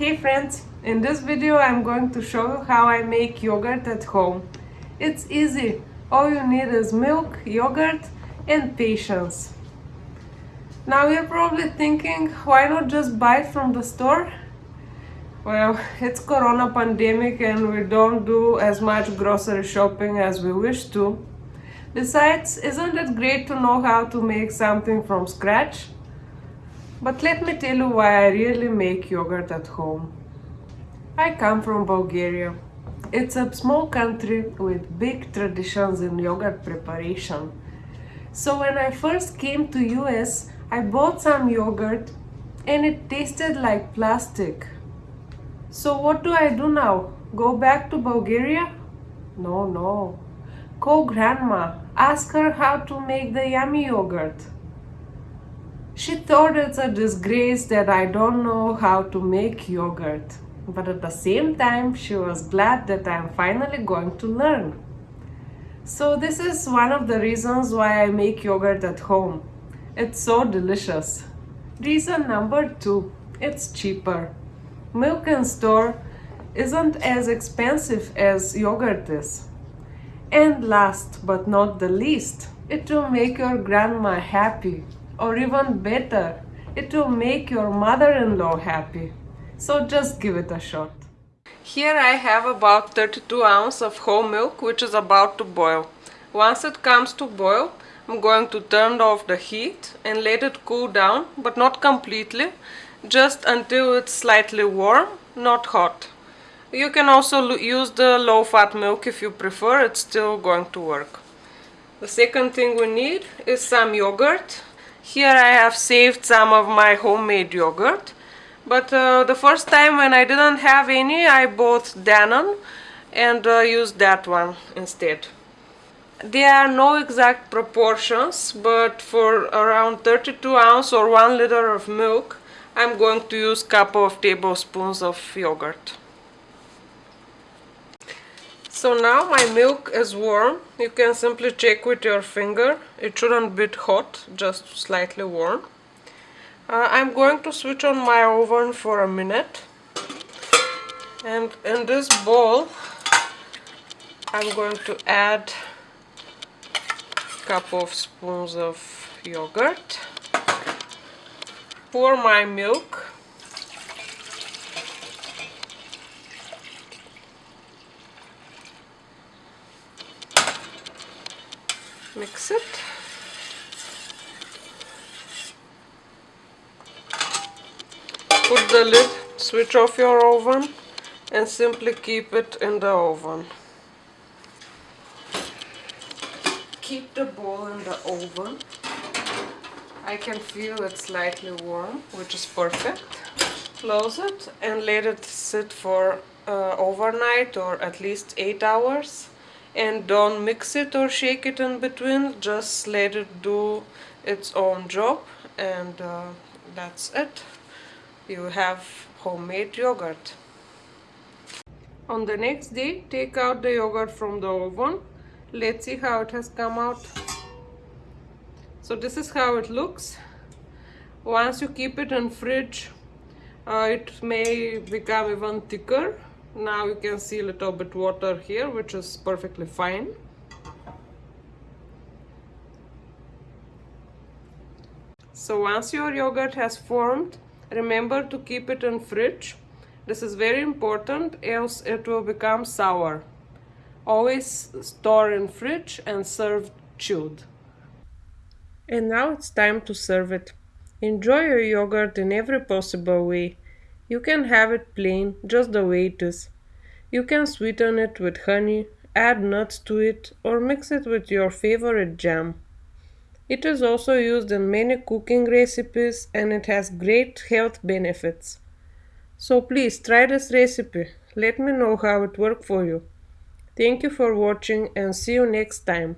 Hey friends, in this video I'm going to show you how I make yogurt at home. It's easy, all you need is milk, yogurt and patience. Now you're probably thinking, why not just buy from the store? Well, it's corona pandemic and we don't do as much grocery shopping as we wish to. Besides, isn't it great to know how to make something from scratch? But let me tell you why I really make yogurt at home. I come from Bulgaria. It's a small country with big traditions in yogurt preparation. So when I first came to US, I bought some yogurt and it tasted like plastic. So what do I do now? Go back to Bulgaria? No, no. Call grandma. Ask her how to make the yummy yogurt. She thought it's a disgrace that I don't know how to make yogurt. But at the same time, she was glad that I'm finally going to learn. So this is one of the reasons why I make yogurt at home. It's so delicious. Reason number two, it's cheaper. Milk in store isn't as expensive as yogurt is. And last but not the least, it will make your grandma happy or even better, it will make your mother-in-law happy. So just give it a shot. Here I have about 32 ounces of whole milk which is about to boil. Once it comes to boil, I'm going to turn off the heat and let it cool down, but not completely, just until it's slightly warm, not hot. You can also use the low-fat milk if you prefer, it's still going to work. The second thing we need is some yogurt. Here I have saved some of my homemade yogurt. But uh, the first time when I didn't have any, I bought Dannon and uh, used that one instead. There are no exact proportions, but for around 32 ounce or 1 liter of milk, I'm going to use a couple of tablespoons of yogurt. So now my milk is warm. You can simply check with your finger. It shouldn't be hot, just slightly warm. Uh, I'm going to switch on my oven for a minute. And in this bowl, I'm going to add a couple of spoons of yogurt. Pour my milk mix it. Put the lid switch off your oven and simply keep it in the oven. Keep the bowl in the oven. I can feel it slightly warm which is perfect. Close it and let it sit for uh, overnight or at least 8 hours and don't mix it or shake it in between just let it do its own job and uh, that's it. You have homemade yogurt. On the next day take out the yogurt from the oven. Let's see how it has come out. So this is how it looks. Once you keep it in fridge uh, it may become even thicker now you can see a little bit water here which is perfectly fine. So once your yogurt has formed remember to keep it in fridge. This is very important else it will become sour. Always store in fridge and serve chilled. And now it's time to serve it. Enjoy your yogurt in every possible way you can have it plain, just the way it is. You can sweeten it with honey, add nuts to it, or mix it with your favorite jam. It is also used in many cooking recipes and it has great health benefits. So please try this recipe. Let me know how it worked for you. Thank you for watching and see you next time.